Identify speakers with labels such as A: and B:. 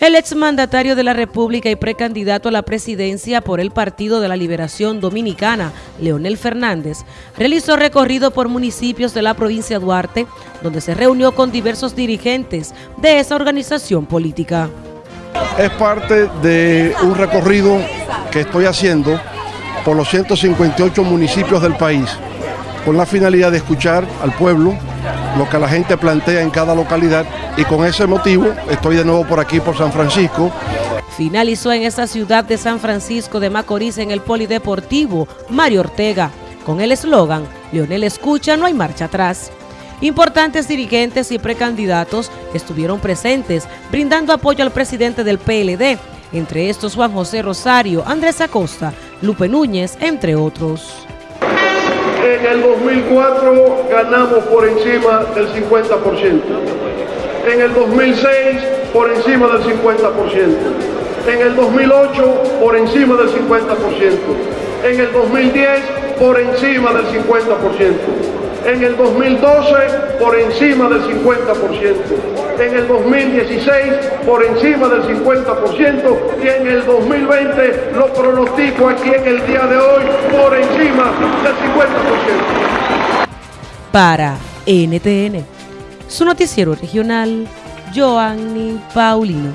A: El exmandatario de la República y precandidato a la presidencia por el Partido de la Liberación Dominicana, Leonel Fernández, realizó recorrido por municipios de la provincia de Duarte, donde se reunió con diversos dirigentes de esa organización política.
B: Es parte de un recorrido que estoy haciendo por los 158 municipios del país, con la finalidad de escuchar al pueblo, lo que la gente plantea en cada localidad y con ese motivo estoy de nuevo por aquí, por San Francisco.
A: Finalizó en esa ciudad de San Francisco de Macorís en el Polideportivo Mario Ortega, con el eslogan Leonel escucha, no hay marcha atrás. Importantes dirigentes y precandidatos estuvieron presentes brindando apoyo al presidente del PLD, entre estos Juan José Rosario, Andrés Acosta, Lupe Núñez, entre otros.
C: En el 2004 ganamos por encima del 50%. En el 2006 por encima del 50%. En el 2008 por encima del 50%. En el 2010 por encima del 50% en el 2012 por encima del 50%, en el 2016 por encima del 50% y en el 2020 lo pronostico aquí en el día de hoy por encima del 50%.
A: Para NTN, su noticiero regional, Joanny Paulino.